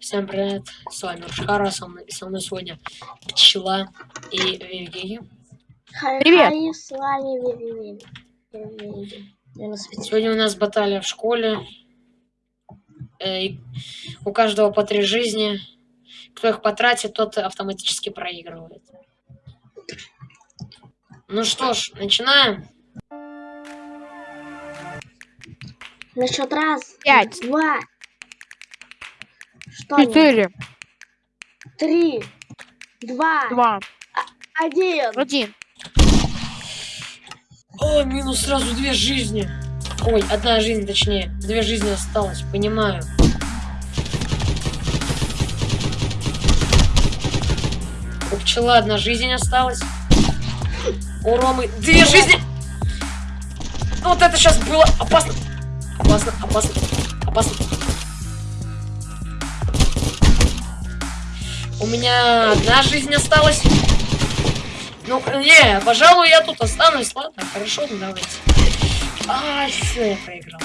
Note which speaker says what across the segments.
Speaker 1: Всем привет, с вами Рушхара, со мной, со мной сегодня Пчела и Вивгеги.
Speaker 2: Привет.
Speaker 3: С вами.
Speaker 1: Сегодня у нас баталия в школе. Э, и у каждого по три жизни. Кто их потратит, тот автоматически проигрывает. Ну что ж, начинаем.
Speaker 3: На счет раз,
Speaker 2: Пять.
Speaker 3: два,
Speaker 2: Четыре,
Speaker 3: три, два,
Speaker 2: два,
Speaker 3: один.
Speaker 2: один.
Speaker 1: О, минус сразу две жизни. Ой, одна жизнь, точнее. Две жизни осталось, понимаю. У пчела одна жизнь осталась. У Ромы две жизни. Ну, Вот это сейчас было опасно. Опасно, опасно, опасно. У меня одна жизнь осталась. Ну, не, пожалуй, я тут останусь. Ладно, хорошо, ну давайте. Ай, все, я проиграл.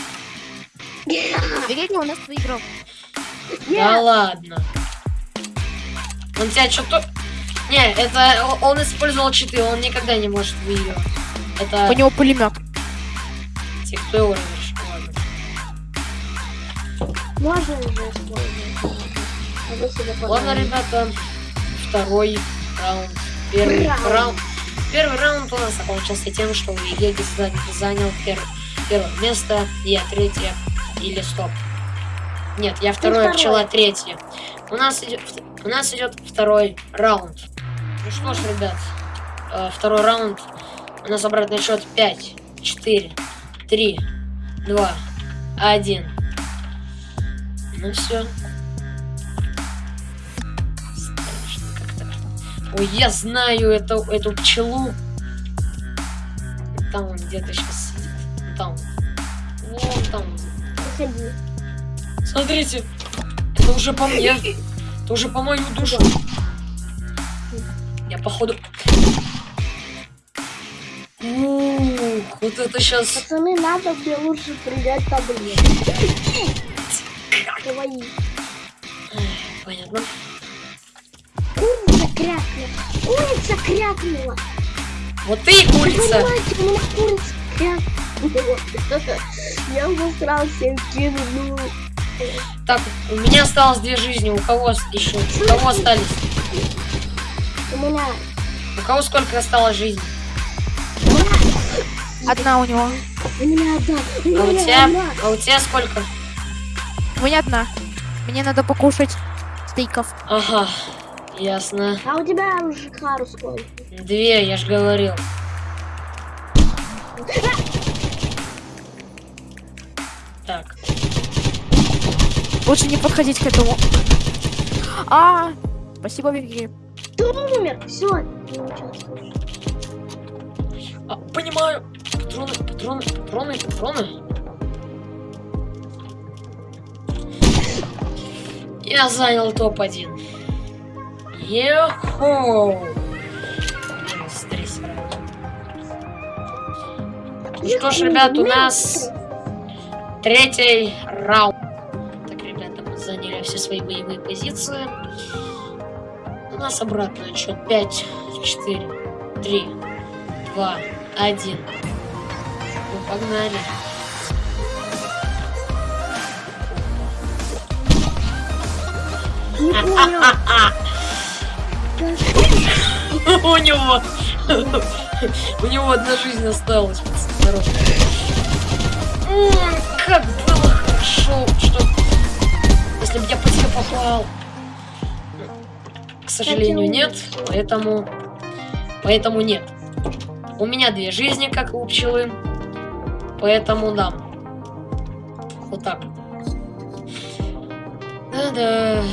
Speaker 2: Верите, у нас выиграл.
Speaker 1: Да ладно. Он тебя что-то... Не, это он использовал читы, он никогда не может выиграть. Это
Speaker 2: У него пулемет.
Speaker 1: его разрешил. Ладно.
Speaker 3: Можно уже использовать.
Speaker 1: Ладно, ребята, второй раунд. Первый
Speaker 3: Раунд.
Speaker 1: раунд. Первый раунд у нас закончился тем, что Вигеги занял пер- первое место, я третье или стоп. Нет, я второе,
Speaker 3: второе.
Speaker 1: пчела третье. У нас идет, у нас идет второй раунд. Ну что ж, ребят, э, второй раунд. У нас обратный счет 5, 4, 3, 2, 1. Ну все. Ой, я знаю эту, эту пчелу. Там он где-то сейчас сидит. Там. Вон там.
Speaker 3: Выходи.
Speaker 1: Смотрите. Это уже по мне. Это уже по мою душу. Я походу... Ух, вот это сейчас...
Speaker 3: Пацаны, надо мне лучше принять таблетки.
Speaker 1: Понятно.
Speaker 3: Курица крякнула. Курица крякнула.
Speaker 1: Вот ты и курица.
Speaker 3: Понимаете, у меня курица крякнула. Я засрал всем кинул.
Speaker 1: Так, у меня осталось две жизни. У кого еще? У кого остались?
Speaker 3: У меня...
Speaker 1: У кого сколько осталось жизни?
Speaker 3: Меня...
Speaker 2: Одна у него.
Speaker 3: У меня одна. У
Speaker 1: А у
Speaker 3: меня
Speaker 1: тебя?
Speaker 3: одна.
Speaker 1: А у тебя сколько?
Speaker 2: У меня одна. Мне надо покушать стейков.
Speaker 1: Ага, ясно.
Speaker 3: А у тебя уже Хару сколько?
Speaker 1: Две, я ж говорил. Так,
Speaker 2: Лучше не подходить к этому. А, спасибо, Вики.
Speaker 3: Ты умер. Все.
Speaker 1: А, понимаю. Патроны, патроны, патроны, патроны. Я занял топ-1. Минус. Ну что ж, ребят, у нас третий раунд. Так, ребята, мы заняли все свои боевые позиции. У нас обратный отсчет 5, 4, 3, 2, 1. Ну, погнали.
Speaker 3: Не понял.
Speaker 1: У него... У него одна жизнь осталась, Как было хорошо, что... Если бы я по тебе попал. К сожалению, нет, поэтому... Поэтому нет. У меня две жизни, как у пчелы. Поэтому да. Вот так. Да-да.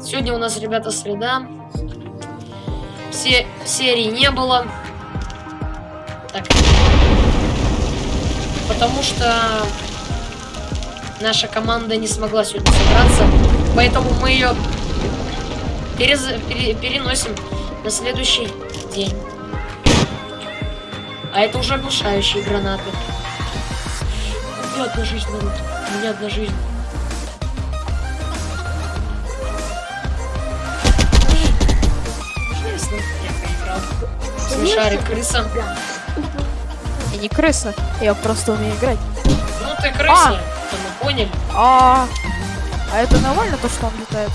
Speaker 1: Сегодня у нас, ребята, среда. Все серий не было. Так. Потому что наша команда не смогла сегодня собраться. Поэтому мы ее переносим на следующий день. А это уже оглушающие гранаты. У меня одна жизнь, народ. У меня одна жизнь. Смешарик, крыса.
Speaker 2: Я не крыса, я просто умею играть.
Speaker 1: Ну ты крыса, это мы поняли.
Speaker 2: А, а это нормально, то, что он летает?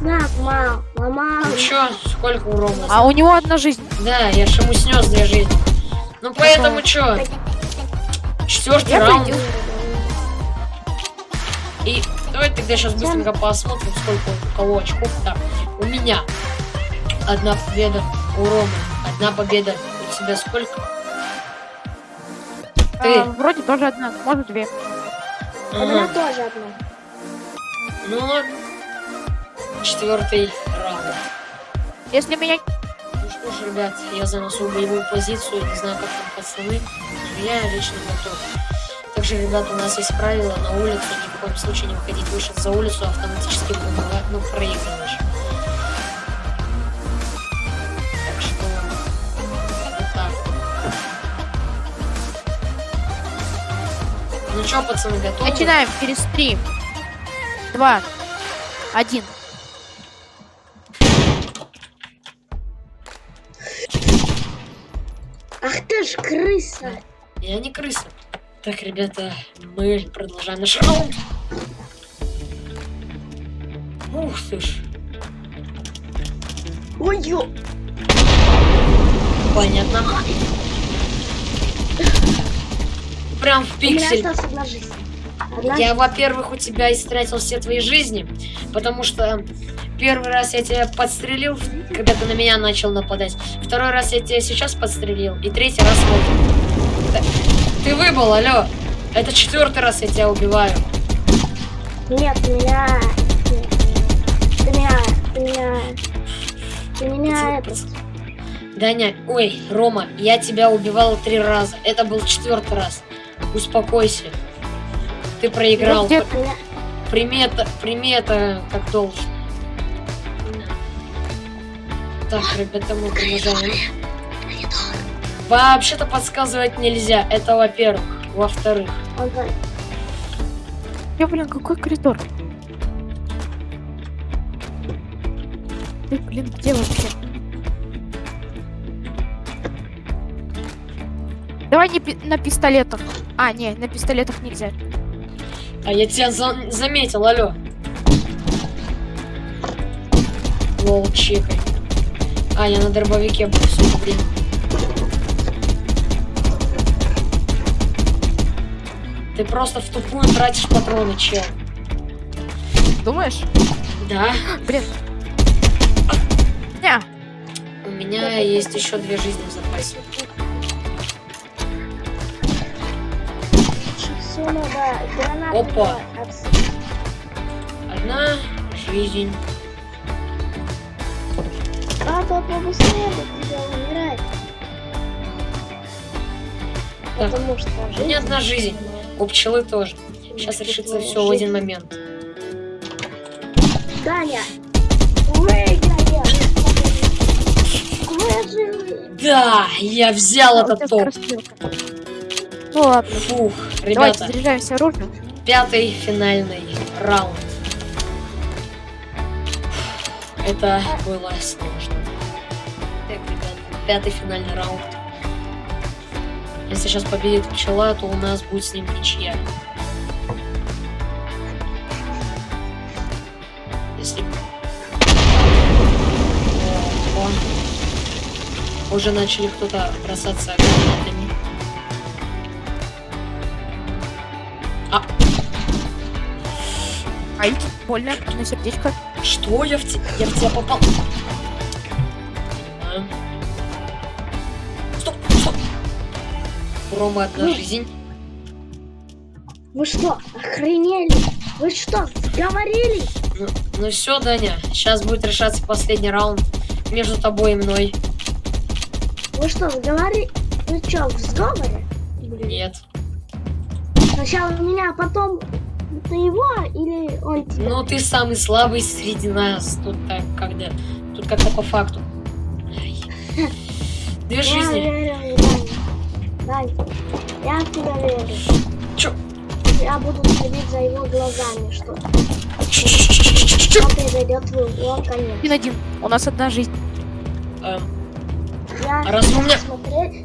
Speaker 3: На, мам, мама.
Speaker 1: Ну чё, сколько у Ромы?
Speaker 2: А у него одна жизнь.
Speaker 1: Да, я ж ему снес две жизни. Ну поэтому чё? Четвертый раунд.
Speaker 2: пойду.
Speaker 1: И давай тогда сейчас быстренько посмотрим, сколько у кого очков. Так, у меня одна победа, у Ромы одна победа. У тебя сколько? Ты.
Speaker 2: А, вроде тоже одна, может две.
Speaker 3: У меня
Speaker 1: Ага.
Speaker 3: тоже одна.
Speaker 1: Ну ладно. Четвертый раунд.
Speaker 2: Если меня...
Speaker 1: Ну что ж, ребят, я заношу боевую позицию, не знаю, как там пацаны, но я лично готов. Также, ребят, у нас есть правило на улицу, ни в коем случае не выходить выше за улицу, автоматически выбывать, ну, проигрываешь. Что, пацаны, готовы?
Speaker 2: Начинаем через три, два, один.
Speaker 3: Ах ты ж крыса.
Speaker 1: Я не крыса. Так, ребята, мы продолжаем наш раунд. Ух ты ж.
Speaker 3: Ой, ё.
Speaker 1: Понятно. Прям в
Speaker 3: У меня
Speaker 1: пиксель.
Speaker 3: осталась одна жизнь. Одна
Speaker 1: Я, во-первых, у тебя истратил все твои жизни, потому что первый раз я тебя подстрелил, когда ты на меня начал нападать. Второй раз я тебя сейчас подстрелил, и третий раз вот. Ты выбыл, алло. Это четвертый раз я тебя убиваю.
Speaker 3: Нет, меня... Ты меня... Ты меня... Ты меня...
Speaker 1: Даня, ой, Рома, я тебя убивал три раза. Это был четвертый раз. Успокойся. Ты проиграл.
Speaker 2: Где-
Speaker 1: Примета, примета, как должен. Так, ребята, мы продолжаем. Вообще-то подсказывать нельзя. Это во-первых. Во-вторых.
Speaker 2: Я, блин, какой коридор? Ты, блин, где вообще? Давай не пи- на пистолетах. А, не, на пистолетах нельзя.
Speaker 1: А я тебя за- заметил, алло. Лол, чекай. А, я на дробовике это время. Ты просто в тупую тратишь патроны, чел.
Speaker 2: Думаешь?
Speaker 1: Да,
Speaker 2: Блин. Не,
Speaker 1: у меня есть еще две жизни в запасе.
Speaker 3: Надо гранату
Speaker 1: Опа. Одна жизнь.
Speaker 3: А то побыстрее бы тебя умирает.
Speaker 1: Так,
Speaker 3: Потому что
Speaker 1: У меня одна жизнь. У пчелы тоже. Сейчас решится все в один момент.
Speaker 3: Даня, выиграй! Выживи!
Speaker 1: Да, я взял этот топ.
Speaker 2: скорострелка. Ну ладно,
Speaker 1: Фух,
Speaker 2: давайте
Speaker 1: ребята,
Speaker 2: заряжаемся оружием.
Speaker 1: пятый финальный раунд. Это было сложно. Так, ребята, пятый финальный раунд. Если сейчас победит пчела, то у нас будет с ним ничья. Если... Уже начали кто-то бросаться.
Speaker 2: Ай, больно, на сердечко.
Speaker 1: Что я в, те- я в тебя попал? Стоп, стоп. У Ромы одна
Speaker 3: Ну.
Speaker 1: жизнь.
Speaker 3: Вы что, охренели? Вы что, говорили?
Speaker 1: Ну, ну все, Даня, сейчас будет решаться последний раунд между тобой и мной.
Speaker 3: Вы что, говорили? Вы что, в сговоре? Блин.
Speaker 1: Нет.
Speaker 3: Сначала меня, а потом ты его или он тебя?
Speaker 1: Ну ты самый слабый среди нас. Тут так, когда. Тут как-то по факту. Две
Speaker 3: Я
Speaker 1: жизни.
Speaker 3: верю. Даня, я в тебя верю.
Speaker 1: Чё?
Speaker 3: Я буду следить за его глазами, что он произойдет в его конец.
Speaker 2: Один-один. У нас одна жизнь.
Speaker 1: Эм,
Speaker 3: Я
Speaker 1: а разве у меня...
Speaker 3: смотреть.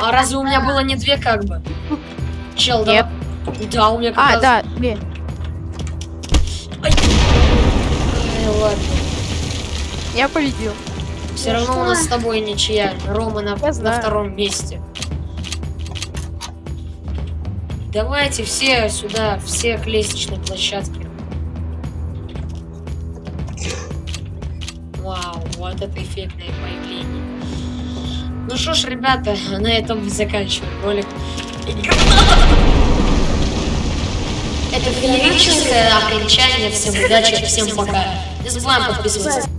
Speaker 1: А разве у меня было не две как бы? Чел, да?
Speaker 2: Нет.
Speaker 1: Да, у меня как
Speaker 2: А,
Speaker 1: раз-
Speaker 2: да, блин.
Speaker 1: Ай, ладно.
Speaker 2: Я победил.
Speaker 1: Все
Speaker 3: Ну
Speaker 1: равно у
Speaker 3: что?
Speaker 1: нас с тобой ничья. Рома на,
Speaker 2: Я
Speaker 1: на втором месте. Давайте все сюда, все к лестничной площадке. Вау, вот это эффектное появление. Ну что ж, ребята, на этом заканчиваем ролик. Это феерическое окончание. Всем удачи, всем пока. Не забываем подписываться.